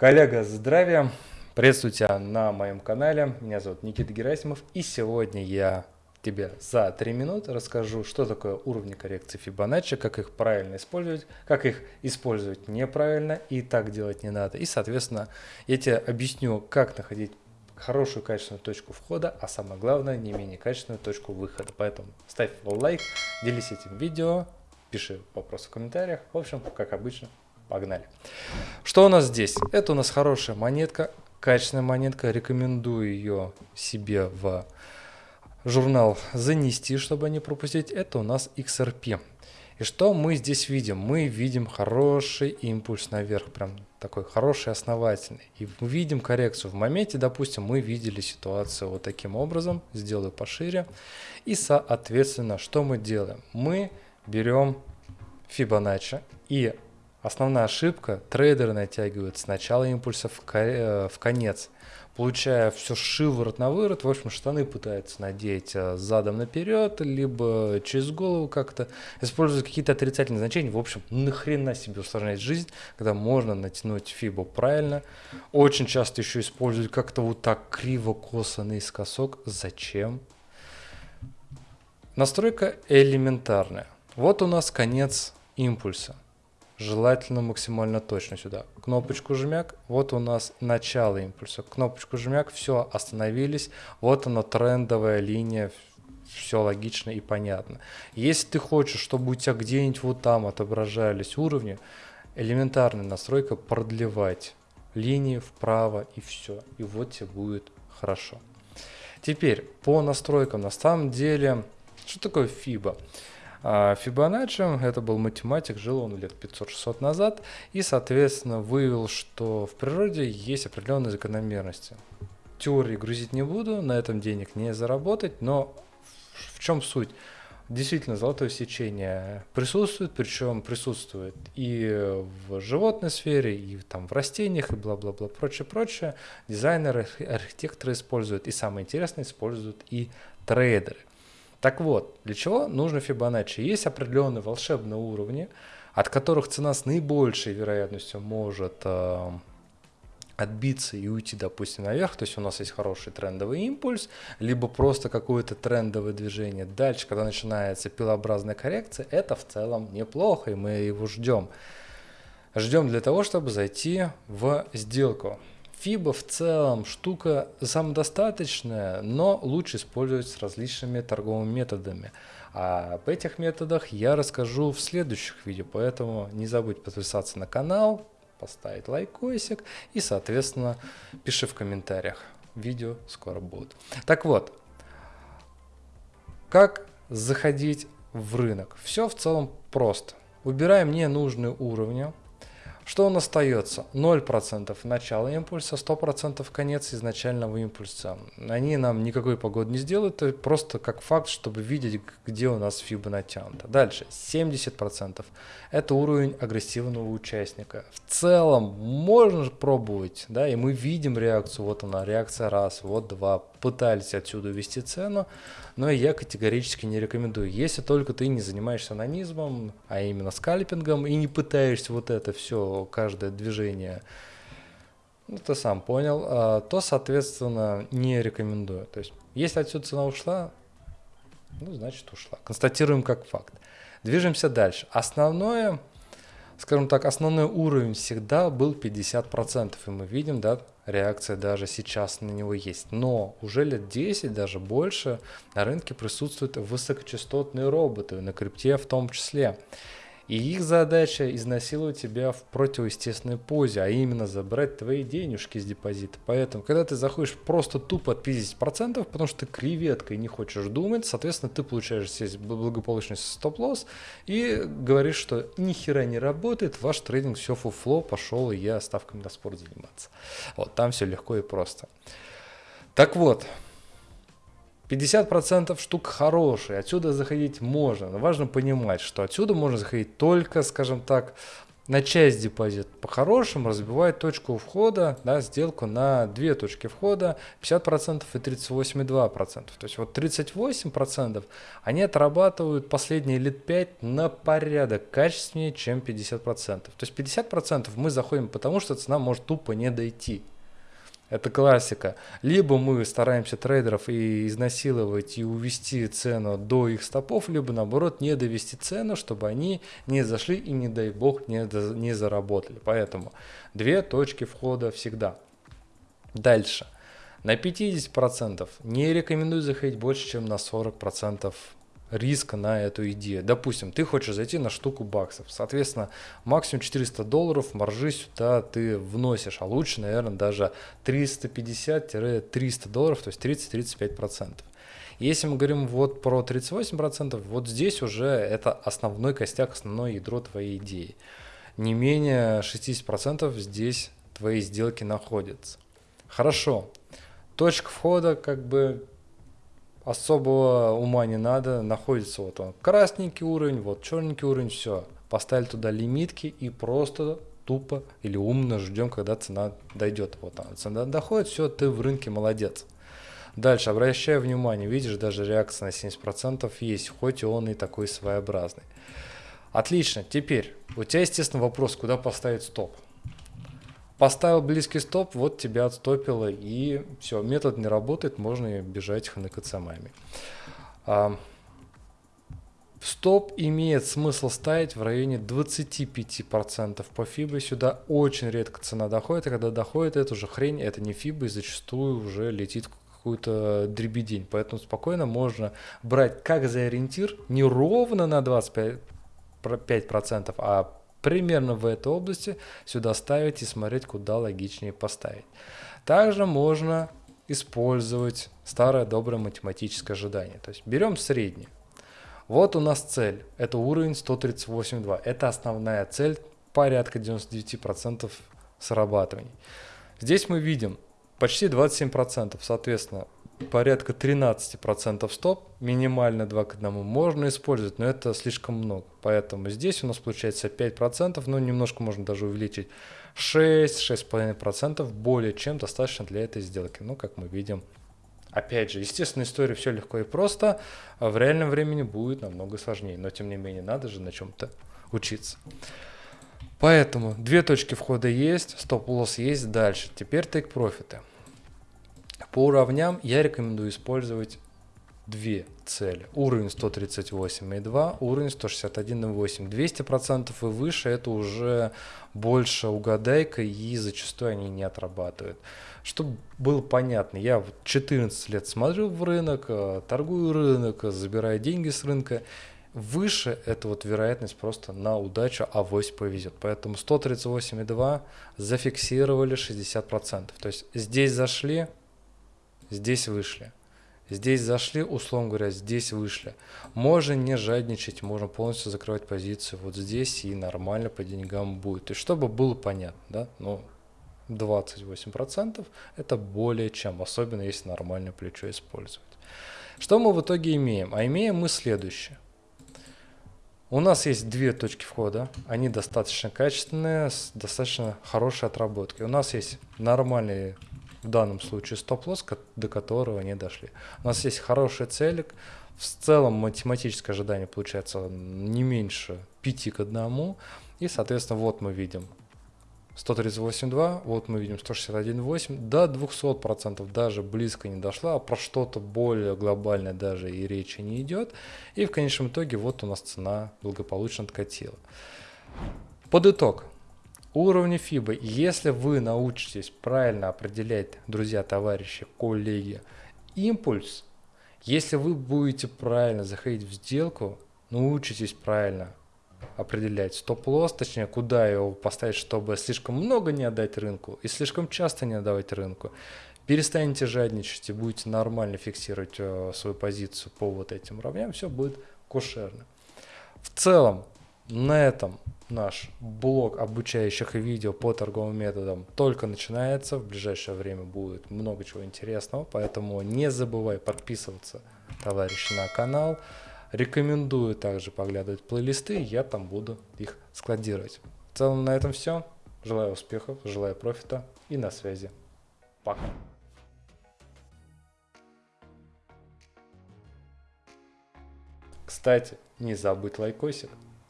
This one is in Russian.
Коллега, здравия! Приветствую тебя на моем канале. Меня зовут Никита Герасимов. И сегодня я тебе за 3 минуты расскажу, что такое уровни коррекции Fibonacci, как их правильно использовать, как их использовать неправильно и так делать не надо. И, соответственно, я тебе объясню, как находить хорошую качественную точку входа, а самое главное, не менее качественную точку выхода. Поэтому ставь лайк, делись этим видео, пиши вопросы в комментариях. В общем, как обычно, Погнали. Что у нас здесь? Это у нас хорошая монетка, качественная монетка. Рекомендую ее себе в журнал занести, чтобы не пропустить. Это у нас XRP. И что мы здесь видим? Мы видим хороший импульс наверх, прям такой хороший, основательный. И мы видим коррекцию. В моменте, допустим, мы видели ситуацию вот таким образом. Сделаю пошире. И, соответственно, что мы делаем? Мы берем Fibonacci и Основная ошибка – трейдеры натягивают с начала импульса в, э, в конец, получая все шиворот на выворот, в общем, штаны пытаются надеть э, задом наперед, либо через голову как-то, используют какие-то отрицательные значения, в общем, нахрена себе усложнять жизнь, когда можно натянуть фибу правильно. Очень часто еще используют как-то вот так криво-косо наискосок. Зачем? Настройка элементарная. Вот у нас конец импульса желательно максимально точно сюда. Кнопочку жмяк, вот у нас начало импульса. Кнопочку жмяк, все, остановились. Вот она трендовая линия, все логично и понятно. Если ты хочешь, чтобы у тебя где-нибудь вот там отображались уровни, элементарная настройка продлевать линии вправо и все. И вот тебе будет хорошо. Теперь по настройкам. На самом деле, что такое FIBA? А Фибоначчи, это был математик, жил он лет 500-600 назад, и, соответственно, выявил, что в природе есть определенные закономерности. Теории грузить не буду, на этом денег не заработать, но в чем суть? Действительно, золотое сечение присутствует, причем присутствует и в животной сфере, и там в растениях, и бла-бла-бла, прочее-прочее. Дизайнеры, архитекторы используют, и самое интересное, используют и трейдеры. Так вот, для чего нужно Fibonacci? Есть определенные волшебные уровни, от которых цена с наибольшей вероятностью может э, отбиться и уйти, допустим, наверх, то есть у нас есть хороший трендовый импульс, либо просто какое-то трендовое движение. Дальше, когда начинается пилообразная коррекция, это в целом неплохо, и мы его ждем. Ждем для того, чтобы зайти в сделку. FIBA в целом штука самодостаточная, но лучше использовать с различными торговыми методами. А об этих методах я расскажу в следующих видео, поэтому не забудь подписаться на канал, поставить лайкосик и, соответственно, пиши в комментариях. Видео скоро будут. Так вот, как заходить в рынок? Все в целом просто. Убираем ненужные уровни, что нас остается? 0% начало импульса, 100% конец изначального импульса. Они нам никакой погоды не сделают, это просто как факт, чтобы видеть, где у нас фиба натянута. Дальше, 70% это уровень агрессивного участника. В целом, можно пробовать, да, и мы видим реакцию, вот она, реакция раз, вот два, пытались отсюда ввести цену, но я категорически не рекомендую. Если только ты не занимаешься анонизмом, а именно скальпингом, и не пытаешься вот это все, каждое движение, ну ты сам понял, а, то, соответственно, не рекомендую. То есть, если отсюда цена ушла, ну, значит ушла. Констатируем как факт. Движемся дальше. Основное, скажем так, основной уровень всегда был 50%. И мы видим, да, реакция даже сейчас на него есть. Но уже лет 10, даже больше, на рынке присутствуют высокочастотные роботы, на крипте в том числе. И их задача изнасиловать тебя в противоестественной позе, а именно забрать твои денежки с депозита. Поэтому, когда ты заходишь просто тупо от 50%, потому что ты креветкой не хочешь думать, соответственно, ты получаешь здесь благополучный стоп-лосс и говоришь, что ни хера не работает, ваш трейдинг все фуфло, пошел и я ставками на спорт заниматься. Вот, там все легко и просто. Так вот, 50% штук хорошие, отсюда заходить можно, но важно понимать, что отсюда можно заходить только, скажем так, на часть депозит по-хорошему разбивает точку входа, да, сделку на две точки входа, 50% и 38,2%. То есть вот 38% они отрабатывают последние лет 5 на порядок качественнее, чем 50%. То есть 50% мы заходим потому, что цена может тупо не дойти. Это классика. Либо мы стараемся трейдеров и изнасиловать и увести цену до их стопов, либо наоборот не довести цену, чтобы они не зашли и не дай бог не, не заработали. Поэтому две точки входа всегда. Дальше. На 50% не рекомендую заходить больше, чем на 40% риска на эту идею. Допустим, ты хочешь зайти на штуку баксов, соответственно, максимум 400 долларов маржи сюда ты вносишь, а лучше, наверное, даже 350-300 долларов, то есть 30-35%. Если мы говорим вот про 38%, вот здесь уже это основной костяк, основное ядро твоей идеи. Не менее 60% здесь твои сделки находятся. Хорошо. Точка входа как бы особого ума не надо, находится вот он красненький уровень, вот черненький уровень, все. Поставили туда лимитки и просто тупо или умно ждем, когда цена дойдет. Вот она, цена доходит, все, ты в рынке молодец. Дальше, обращаю внимание, видишь, даже реакция на 70% есть, хоть и он и такой своеобразный. Отлично, теперь у тебя, естественно, вопрос, куда поставить стоп. Поставил близкий стоп, вот тебя отстопило, и все, метод не работает, можно бежать ханекацамами. А, стоп имеет смысл ставить в районе 25% по FIBA. Сюда очень редко цена доходит, а когда доходит, это уже хрень, это не FIBA, и зачастую уже летит какую-то дребедень. Поэтому спокойно можно брать как за ориентир не ровно на 25%, 5%, а примерно в этой области сюда ставить и смотреть, куда логичнее поставить. Также можно использовать старое доброе математическое ожидание. То есть берем средний. Вот у нас цель. Это уровень 138.2. Это основная цель, порядка 99% срабатываний. Здесь мы видим почти 27%. Соответственно, порядка 13% стоп, минимально 2 к 1 можно использовать, но это слишком много. Поэтому здесь у нас получается 5%, но немножко можно даже увеличить 6-6,5% более чем достаточно для этой сделки. Ну, как мы видим, опять же, естественно, история все легко и просто, а в реальном времени будет намного сложнее, но тем не менее надо же на чем-то учиться. Поэтому две точки входа есть, стоп-лосс есть дальше. Теперь тейк-профиты. По уровням я рекомендую использовать две цели. Уровень 138,2, уровень 161,8. 200% и выше это уже больше угадайка и зачастую они не отрабатывают. Чтобы было понятно, я 14 лет смотрю в рынок, э, торгую рынок, забираю деньги с рынка. Выше это вот вероятность просто на удачу, авось повезет. Поэтому 138,2 зафиксировали 60%. То есть здесь зашли, здесь вышли. Здесь зашли, условно говоря, здесь вышли. Можно не жадничать, можно полностью закрывать позицию вот здесь и нормально по деньгам будет. Есть, чтобы было понятно, да, ну, 28% это более чем, особенно если нормальное плечо использовать. Что мы в итоге имеем? А имеем мы следующее. У нас есть две точки входа, они достаточно качественные, с достаточно хорошей отработкой. У нас есть нормальные в данном случае стоп-лосс, до которого не дошли. У нас есть хороший целик, в целом математическое ожидание получается не меньше 5 к 1, и, соответственно, вот мы видим 138.2, вот мы видим 161.8, до 200% даже близко не дошла, а про что-то более глобальное даже и речи не идет. И в конечном итоге вот у нас цена благополучно откатила. Под итог, Уровни FIBA. Если вы научитесь правильно определять, друзья, товарищи, коллеги, импульс, если вы будете правильно заходить в сделку, научитесь правильно определять стоп-лосс, точнее, куда его поставить, чтобы слишком много не отдать рынку и слишком часто не отдавать рынку, перестанете жадничать и будете нормально фиксировать э, свою позицию по вот этим уровням, все будет кошерно. В целом, на этом наш блок обучающих видео по торговым методам только начинается. В ближайшее время будет много чего интересного, поэтому не забывай подписываться, товарищи, на канал. Рекомендую также поглядывать плейлисты, я там буду их складировать. В целом на этом все. Желаю успехов, желаю профита и на связи. Пока. Кстати, не забудь лайкосик.